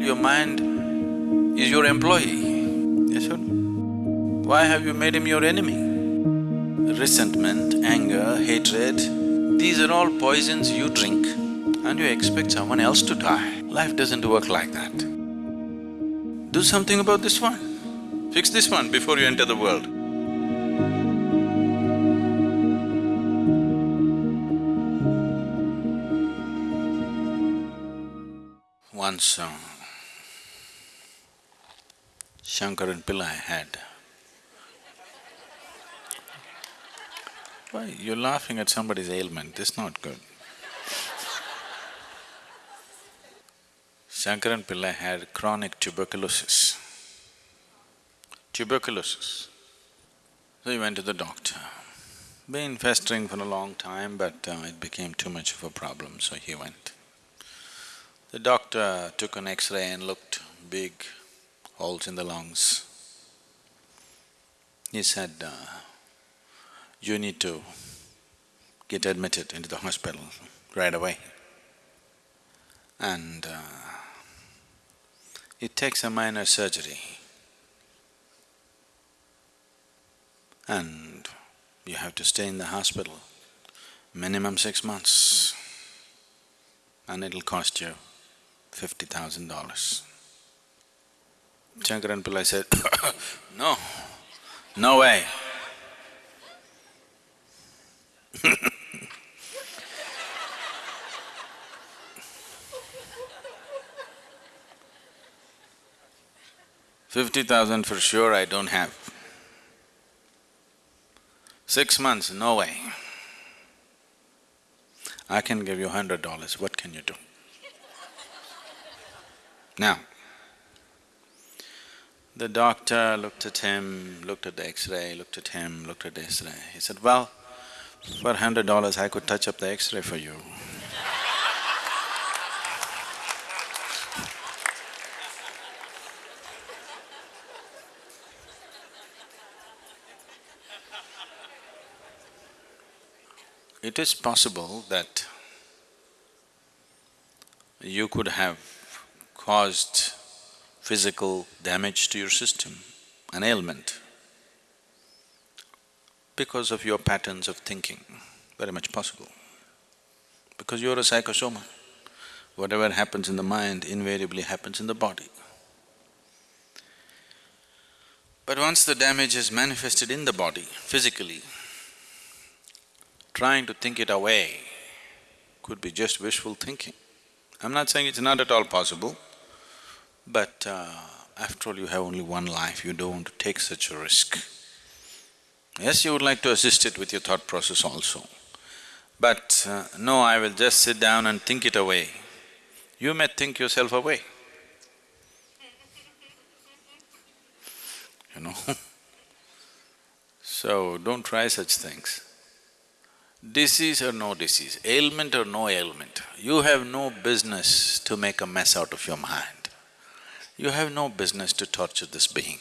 Your mind is your employee, yes or no? Why have you made him your enemy? Resentment, anger, hatred, these are all poisons you drink and you expect someone else to die. Life doesn't work like that. Do something about this one. Fix this one before you enter the world. Once uh, Shankaran Pillai had Why, you're laughing at somebody's ailment, this is not good. Shankaran Pillai had chronic tuberculosis. Tuberculosis. So he went to the doctor. Been festering for a long time, but uh, it became too much of a problem, so he went. The doctor took an X-ray and looked, big holes in the lungs. He said, uh, you need to get admitted into the hospital right away. And uh, it takes a minor surgery. And you have to stay in the hospital minimum six months and it'll cost you fifty thousand dollars. Shankaran Pillai said, no, no way. Fifty thousand for sure I don't have. Six months, no way. I can give you hundred dollars, what can you do? Now, the doctor looked at him, looked at the x-ray, looked at him, looked at the x-ray. He said, well, for hundred dollars I could touch up the x-ray for you. It is possible that you could have caused physical damage to your system, an ailment, because of your patterns of thinking, very much possible. Because you're a psychosoma, whatever happens in the mind invariably happens in the body. But once the damage is manifested in the body, physically, trying to think it away could be just wishful thinking. I'm not saying it's not at all possible, but uh, after all you have only one life, you don't want to take such a risk. Yes, you would like to assist it with your thought process also, but uh, no, I will just sit down and think it away. You may think yourself away. You know So, don't try such things. Disease or no disease, ailment or no ailment, you have no business to make a mess out of your mind. You have no business to torture this being.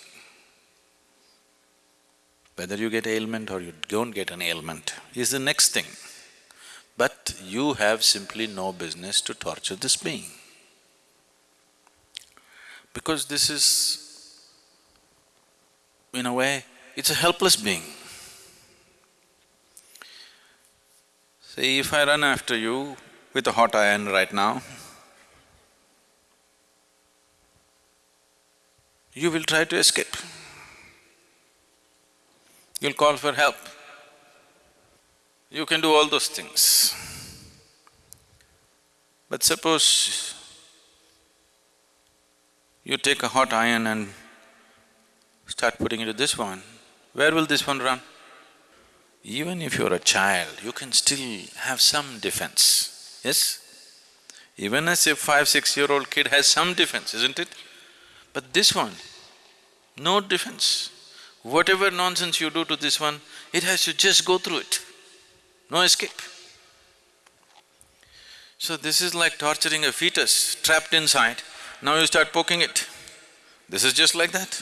Whether you get ailment or you don't get an ailment is the next thing. But you have simply no business to torture this being. Because this is, in a way, it's a helpless being. See, if I run after you with a hot iron right now, you will try to escape. You'll call for help. You can do all those things. But suppose you take a hot iron and start putting into this one, where will this one run? Even if you're a child, you can still have some defense, yes? Even as a five, six-year-old kid has some defense, isn't it? But this one, no defense. Whatever nonsense you do to this one, it has to just go through it, no escape. So this is like torturing a fetus trapped inside, now you start poking it. This is just like that,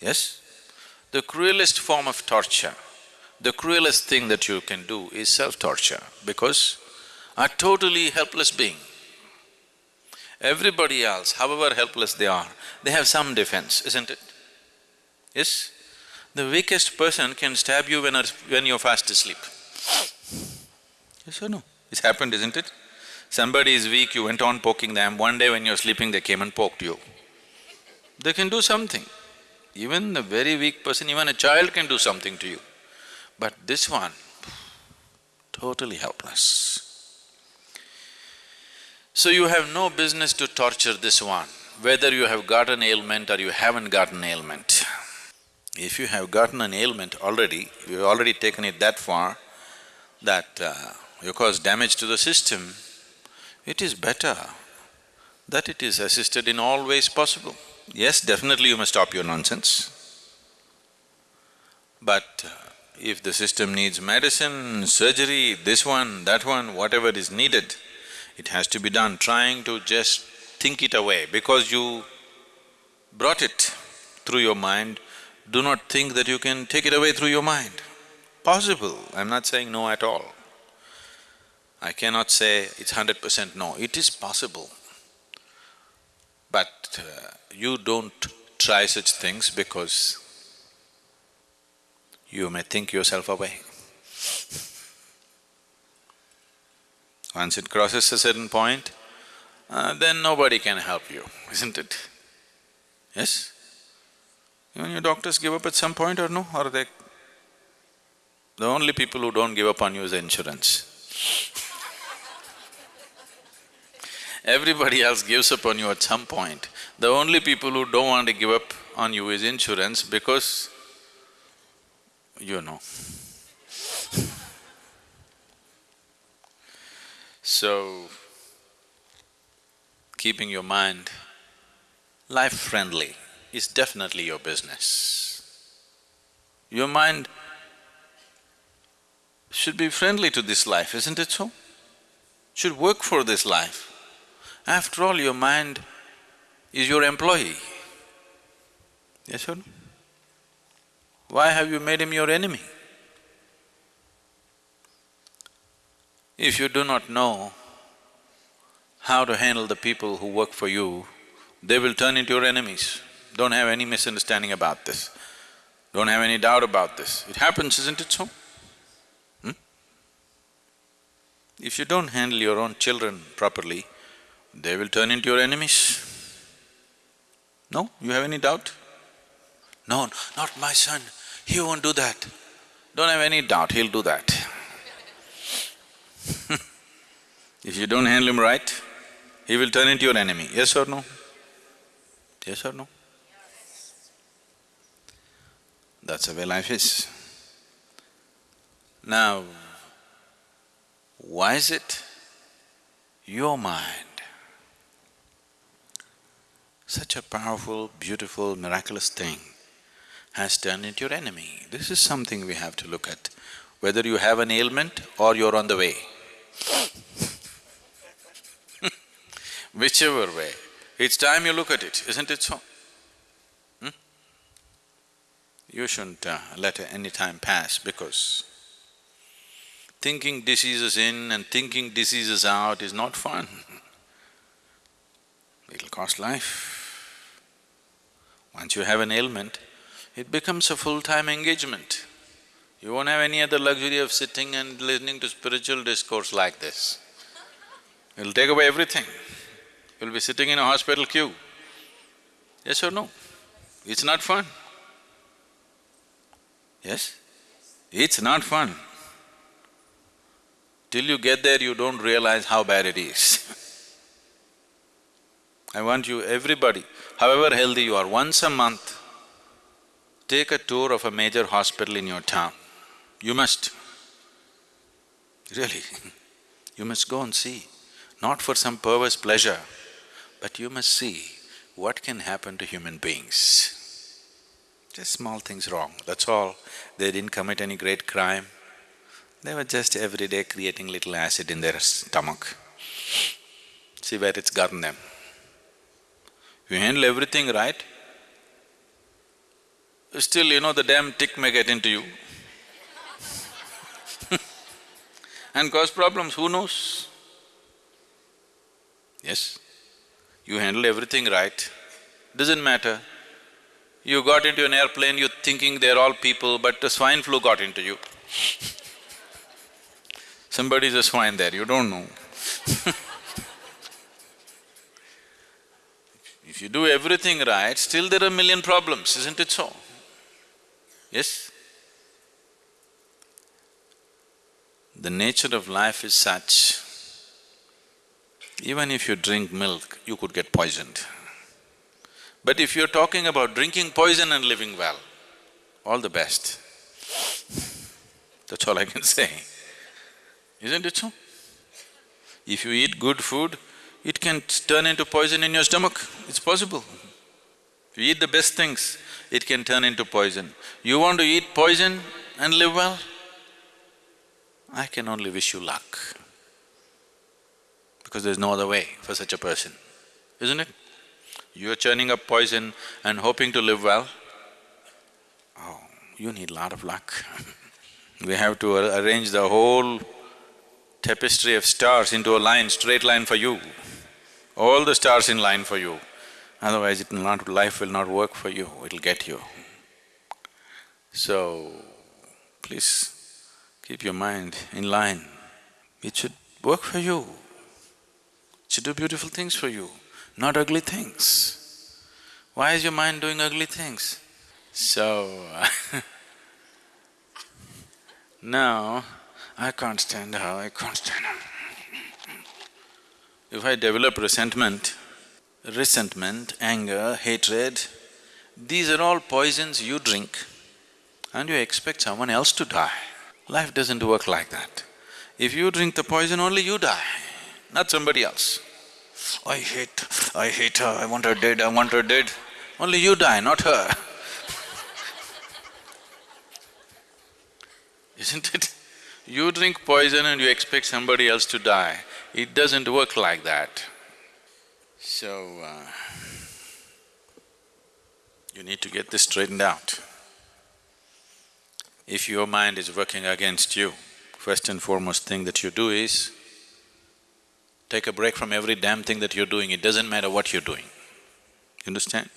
yes? The cruelest form of torture the cruelest thing that you can do is self-torture because a totally helpless being Everybody else, however helpless they are, they have some defense, isn't it? Yes? The weakest person can stab you when, when you're fast asleep. Yes or no? It's happened, isn't it? Somebody is weak, you went on poking them, one day when you're sleeping they came and poked you. They can do something. Even a very weak person, even a child can do something to you. But this one, totally helpless. So you have no business to torture this one, whether you have got an ailment or you haven't got an ailment. If you have gotten an ailment already, you've already taken it that far that uh, you cause damage to the system, it is better that it is assisted in all ways possible. Yes, definitely you must stop your nonsense. But uh, if the system needs medicine, surgery, this one, that one, whatever is needed, it has to be done, trying to just think it away because you brought it through your mind, do not think that you can take it away through your mind. Possible, I'm not saying no at all. I cannot say it's hundred percent no, it is possible. But uh, you don't try such things because you may think yourself away. Once it crosses a certain point, uh, then nobody can help you, isn't it? Yes? Even your doctors give up at some point or no, or they… The only people who don't give up on you is insurance. Everybody else gives up on you at some point. The only people who don't want to give up on you is insurance because you know. So, keeping your mind life-friendly is definitely your business. Your mind should be friendly to this life, isn't it so? Should work for this life. After all, your mind is your employee. Yes or no? Why have you made him your enemy? If you do not know how to handle the people who work for you, they will turn into your enemies. Don't have any misunderstanding about this. Don't have any doubt about this. It happens, isn't it so? Hmm? If you don't handle your own children properly, they will turn into your enemies. No? You have any doubt? No, not my son, he won't do that. Don't have any doubt, he'll do that. If you don't handle him right, he will turn into your enemy, yes or no? Yes or no? That's the way life is. Now, why is it your mind, such a powerful, beautiful, miraculous thing, has turned into your enemy? This is something we have to look at, whether you have an ailment or you're on the way. Whichever way, it's time you look at it, isn't it so? Hmm? You shouldn't uh, let any time pass because thinking diseases in and thinking diseases out is not fun. It'll cost life. Once you have an ailment, it becomes a full-time engagement. You won't have any other luxury of sitting and listening to spiritual discourse like this. It'll take away everything. You'll be sitting in a hospital queue. Yes or no? It's not fun. Yes? It's not fun. Till you get there, you don't realize how bad it is. I want you, everybody, however healthy you are, once a month, take a tour of a major hospital in your town. You must. Really, you must go and see, not for some perverse pleasure, but you must see what can happen to human beings. Just small things wrong, that's all. They didn't commit any great crime. They were just every day creating little acid in their stomach. See where it's gotten them. You handle everything right, still you know the damn tick may get into you and cause problems, who knows? Yes? You handle everything right, doesn't matter. You got into an airplane, you're thinking they're all people, but the swine flu got into you. Somebody's a swine there, you don't know If you do everything right, still there are a million problems, isn't it so? Yes? The nature of life is such, even if you drink milk, you could get poisoned. But if you're talking about drinking poison and living well, all the best. That's all I can say. Isn't it so? If you eat good food, it can turn into poison in your stomach, it's possible. If you eat the best things, it can turn into poison. You want to eat poison and live well? I can only wish you luck. Because there's no other way for such a person, isn't it? You're churning up poison and hoping to live well, oh, you need a lot of luck We have to arrange the whole tapestry of stars into a line, straight line for you. All the stars in line for you. Otherwise, it will not… life will not work for you, it'll get you. So, please keep your mind in line. It should work for you. Should do beautiful things for you not ugly things. Why is your mind doing ugly things? So, now I can't stand her, I can't stand her. If I develop resentment, resentment, anger, hatred, these are all poisons you drink and you expect someone else to die. Life doesn't work like that. If you drink the poison, only you die, not somebody else. I hate, I hate her, I want her dead, I want her dead. Only you die, not her. Isn't it? You drink poison and you expect somebody else to die. It doesn't work like that. So, uh, you need to get this straightened out. If your mind is working against you, first and foremost thing that you do is Take a break from every damn thing that you're doing, it doesn't matter what you're doing. You understand?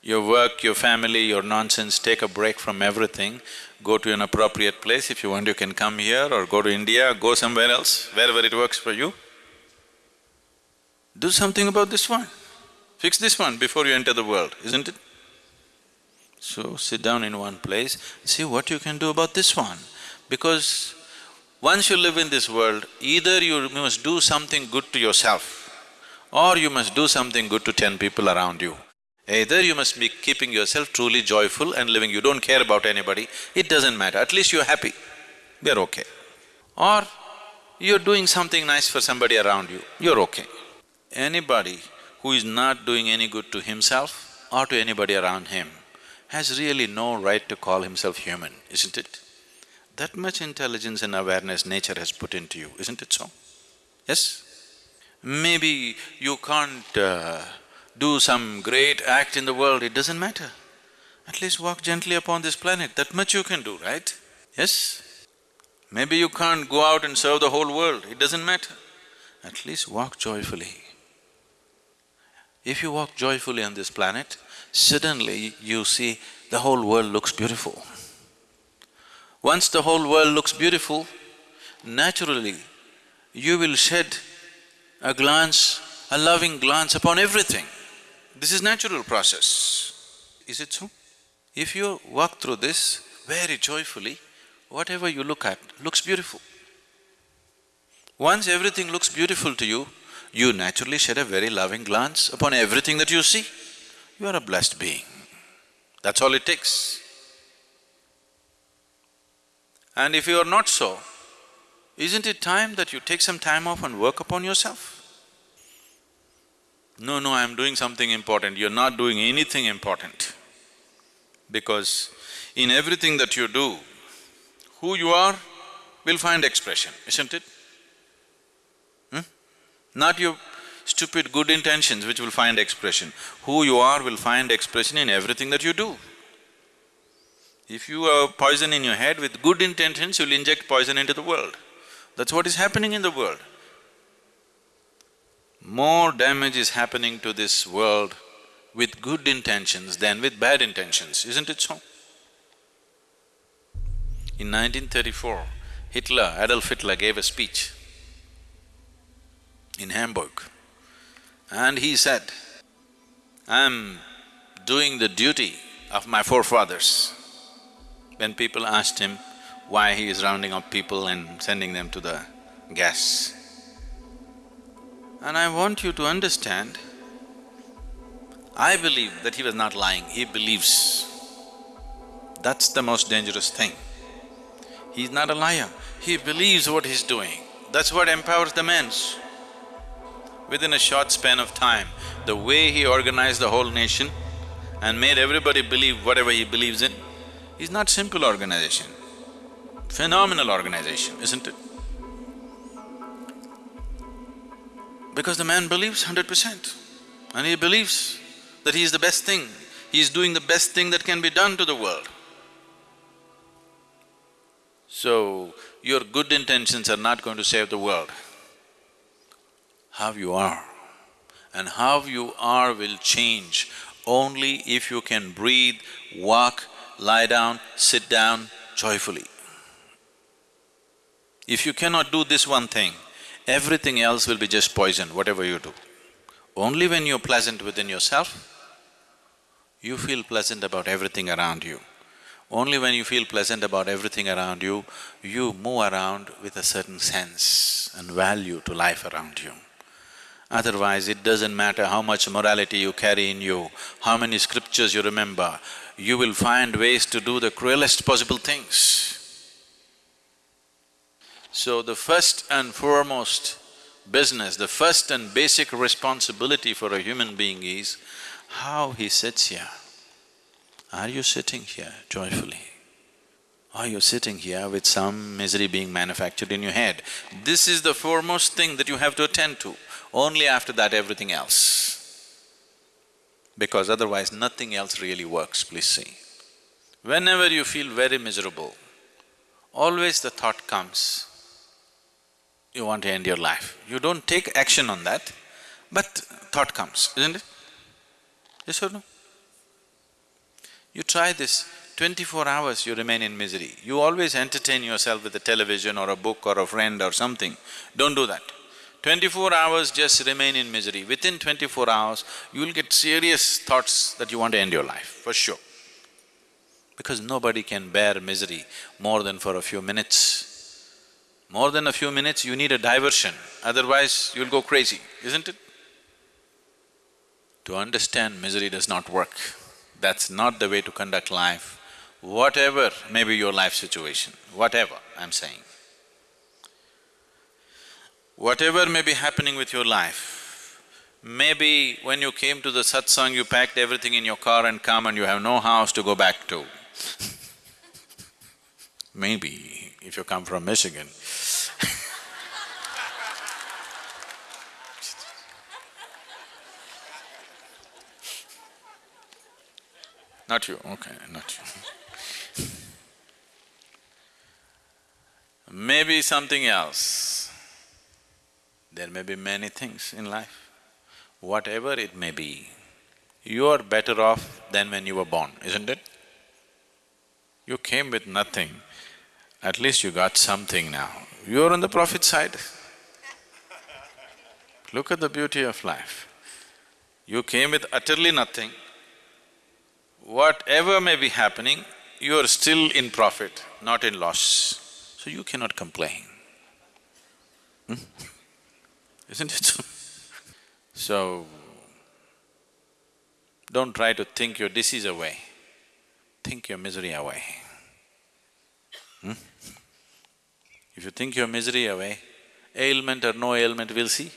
Your work, your family, your nonsense, take a break from everything, go to an appropriate place. If you want, you can come here or go to India, go somewhere else, wherever it works for you. Do something about this one. Fix this one before you enter the world, isn't it? So, sit down in one place, see what you can do about this one. Because once you live in this world, either you must do something good to yourself or you must do something good to ten people around you. Either you must be keeping yourself truly joyful and living, you don't care about anybody, it doesn't matter, at least you're happy, they're okay. Or you're doing something nice for somebody around you, you're okay. Anybody who is not doing any good to himself or to anybody around him has really no right to call himself human, isn't it? That much intelligence and awareness nature has put into you, isn't it so? Yes? Maybe you can't uh, do some great act in the world, it doesn't matter. At least walk gently upon this planet, that much you can do, right? Yes? Maybe you can't go out and serve the whole world, it doesn't matter. At least walk joyfully. If you walk joyfully on this planet, suddenly you see the whole world looks beautiful. Once the whole world looks beautiful, naturally you will shed a glance, a loving glance upon everything. This is natural process. Is it so? If you walk through this very joyfully, whatever you look at looks beautiful. Once everything looks beautiful to you, you naturally shed a very loving glance upon everything that you see. You are a blessed being. That's all it takes. And if you are not so, isn't it time that you take some time off and work upon yourself? No, no, I'm doing something important, you're not doing anything important. Because in everything that you do, who you are will find expression, isn't it? Hmm? Not your stupid good intentions which will find expression. Who you are will find expression in everything that you do. If you have poison in your head with good intentions, you'll inject poison into the world. That's what is happening in the world. more damage is happening to this world with good intentions than with bad intentions, isn't it so? In 1934, Hitler, Adolf Hitler gave a speech in Hamburg and he said, I'm doing the duty of my forefathers. When people asked him why he is rounding up people and sending them to the gas. And I want you to understand, I believe that he was not lying, he believes. That's the most dangerous thing. He's not a liar, he believes what he's doing. That's what empowers the men. Within a short span of time, the way he organized the whole nation and made everybody believe whatever he believes in, is not simple organization, phenomenal organization, isn't it? Because the man believes hundred percent and he believes that he is the best thing, he is doing the best thing that can be done to the world. So, your good intentions are not going to save the world. How you are and how you are will change only if you can breathe, walk, lie down, sit down joyfully. If you cannot do this one thing, everything else will be just poison, whatever you do. Only when you're pleasant within yourself, you feel pleasant about everything around you. Only when you feel pleasant about everything around you, you move around with a certain sense and value to life around you. Otherwise, it doesn't matter how much morality you carry in you, how many scriptures you remember, you will find ways to do the cruelest possible things. So the first and foremost business, the first and basic responsibility for a human being is how he sits here. Are you sitting here joyfully? Are you sitting here with some misery being manufactured in your head? This is the foremost thing that you have to attend to, only after that everything else. Because otherwise nothing else really works, please see. Whenever you feel very miserable, always the thought comes, you want to end your life. You don't take action on that, but thought comes, isn't it? Yes or no? You try this, twenty-four hours you remain in misery. You always entertain yourself with a television or a book or a friend or something. Don't do that. Twenty-four hours just remain in misery. Within twenty-four hours, you will get serious thoughts that you want to end your life, for sure. Because nobody can bear misery more than for a few minutes. More than a few minutes, you need a diversion, otherwise you'll go crazy, isn't it? To understand misery does not work. That's not the way to conduct life, whatever may be your life situation, whatever I'm saying. Whatever may be happening with your life, maybe when you came to the satsang, you packed everything in your car and come and you have no house to go back to. maybe, if you come from Michigan Not you, okay, not you. Maybe something else. There may be many things in life. Whatever it may be, you are better off than when you were born, isn't it? You came with nothing, at least you got something now. You're on the profit side. Look at the beauty of life. You came with utterly nothing, whatever may be happening, you are still in profit, not in loss. So you cannot complain. Hmm? Isn't it so? don't try to think your disease away, think your misery away. Hmm? If you think your misery away, ailment or no ailment, we'll see.